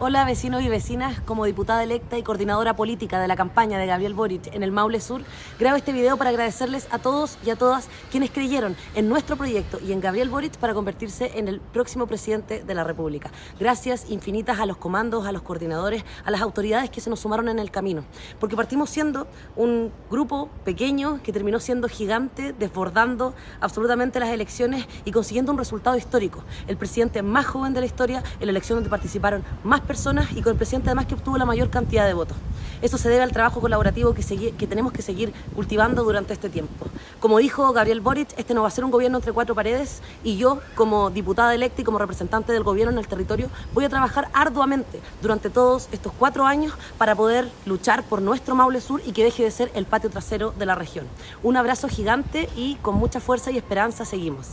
Hola vecinos y vecinas, como diputada electa y coordinadora política de la campaña de Gabriel Boric en el Maule Sur, grabo este video para agradecerles a todos y a todas quienes creyeron en nuestro proyecto y en Gabriel Boric para convertirse en el próximo presidente de la República. Gracias infinitas a los comandos, a los coordinadores, a las autoridades que se nos sumaron en el camino, porque partimos siendo un grupo pequeño que terminó siendo gigante, desbordando absolutamente las elecciones y consiguiendo un resultado histórico. El presidente más joven de la historia en la elección donde participaron más personas y con el presidente además que obtuvo la mayor cantidad de votos. Eso se debe al trabajo colaborativo que, que tenemos que seguir cultivando durante este tiempo. Como dijo Gabriel Boric, este no va a ser un gobierno entre cuatro paredes y yo, como diputada electa y como representante del gobierno en el territorio, voy a trabajar arduamente durante todos estos cuatro años para poder luchar por nuestro Maule Sur y que deje de ser el patio trasero de la región. Un abrazo gigante y con mucha fuerza y esperanza seguimos.